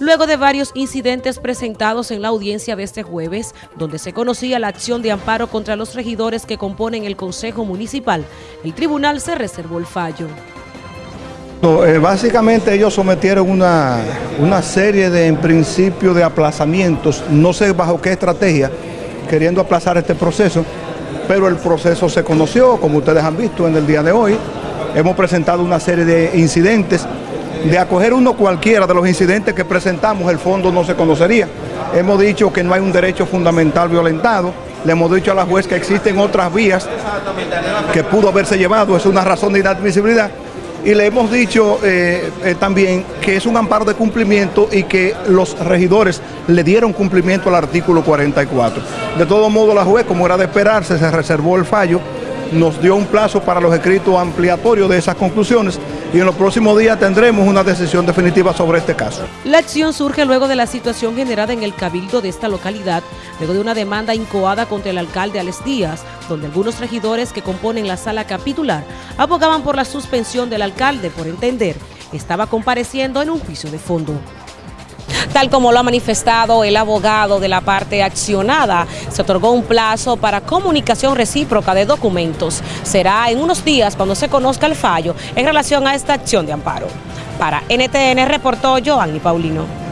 luego de varios incidentes presentados en la audiencia de este jueves, donde se conocía la acción de amparo contra los regidores que componen el Consejo Municipal, el tribunal se reservó el fallo. Eh, básicamente ellos sometieron una, una serie de, en principio, de aplazamientos, no sé bajo qué estrategia, queriendo aplazar este proceso, pero el proceso se conoció, como ustedes han visto en el día de hoy, hemos presentado una serie de incidentes, de acoger uno cualquiera de los incidentes que presentamos, el fondo no se conocería. Hemos dicho que no hay un derecho fundamental violentado, le hemos dicho a la juez que existen otras vías que pudo haberse llevado, es una razón de inadmisibilidad, y le hemos dicho eh, eh, también que es un amparo de cumplimiento y que los regidores le dieron cumplimiento al artículo 44. De todo modo, la juez, como era de esperarse, se reservó el fallo nos dio un plazo para los escritos ampliatorios de esas conclusiones y en los próximos días tendremos una decisión definitiva sobre este caso. La acción surge luego de la situación generada en el cabildo de esta localidad, luego de una demanda incoada contra el alcalde Alex Díaz, donde algunos regidores que componen la sala capitular abogaban por la suspensión del alcalde por entender estaba compareciendo en un juicio de fondo. Tal como lo ha manifestado el abogado de la parte accionada, se otorgó un plazo para comunicación recíproca de documentos. Será en unos días cuando se conozca el fallo en relación a esta acción de amparo. Para NTN reportó Joanny Paulino.